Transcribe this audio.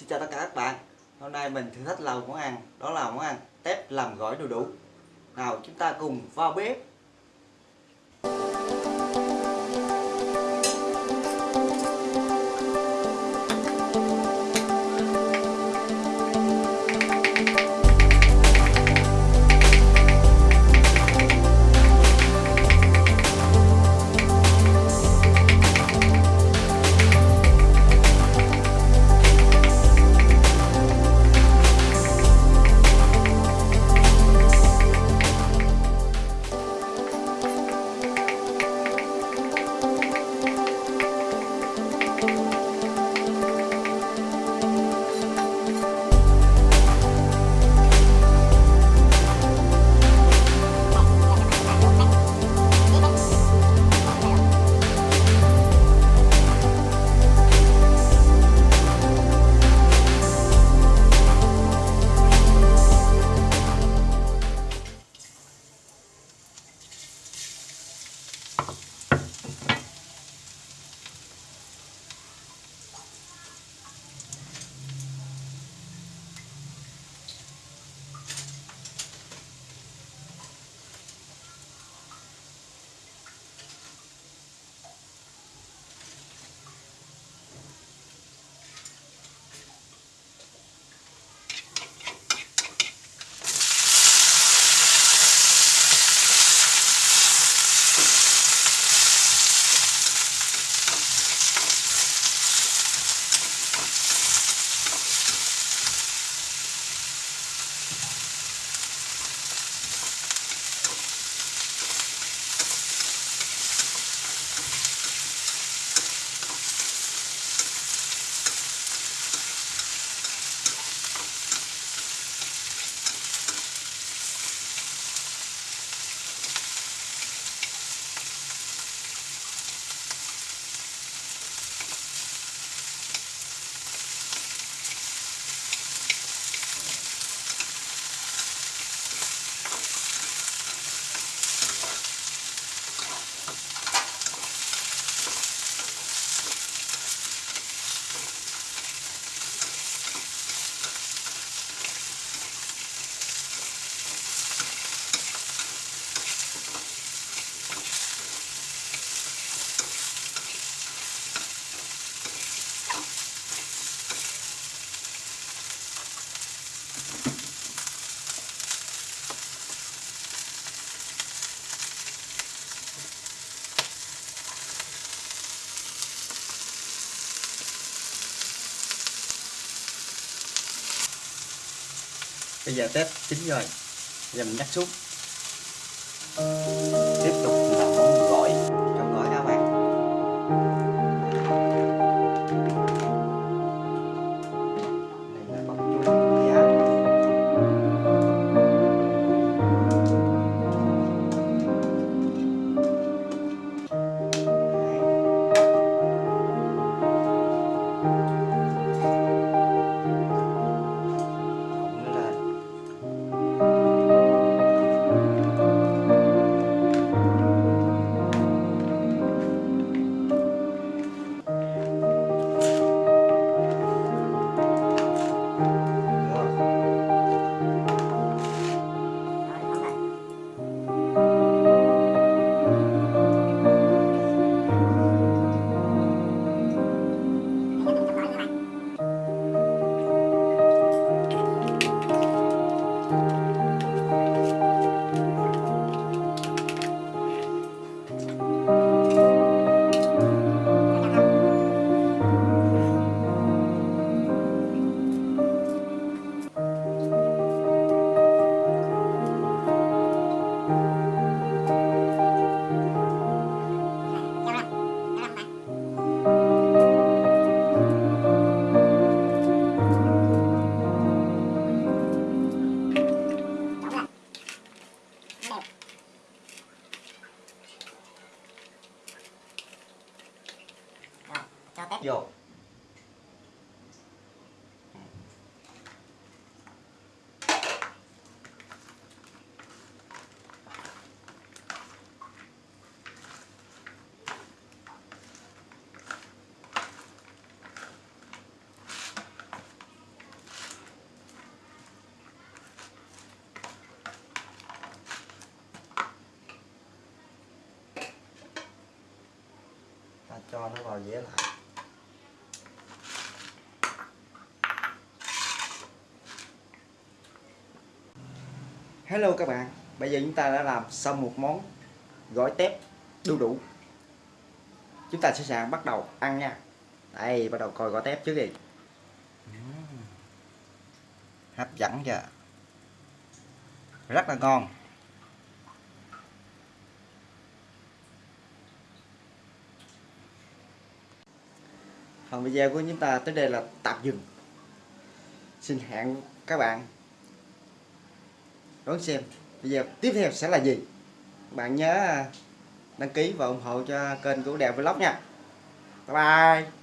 Xin chào tất cả các bạn. Hôm nay mình thử thách làm món ăn Đó là món ăn tép làm gỏi đu đủ. Nào, chúng ta cùng vào bếp. Bây giờ test chín rồi Giờ mình nhắc xuống. vô. Cho nó vào dĩa lại. Hello các bạn, Bây giờ chúng ta đã làm xong một món gỏi tép đu đủ. Chúng ta sẽ sẵn bắt đầu ăn nha. Đây, bắt đầu coi gỏi tép trước đi. Hấp dẫn chưa? Rất là ngon. Phần video của chúng ta tới đây là tạm dừng. Xin hẹn các bạn đón xem. Video tiếp theo sẽ là gì? Bạn nhớ à, đăng ký và ủng hộ cho kênh của Đèo Vlog nha. Bye bye.